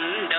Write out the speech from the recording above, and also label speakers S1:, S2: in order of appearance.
S1: கொண்ட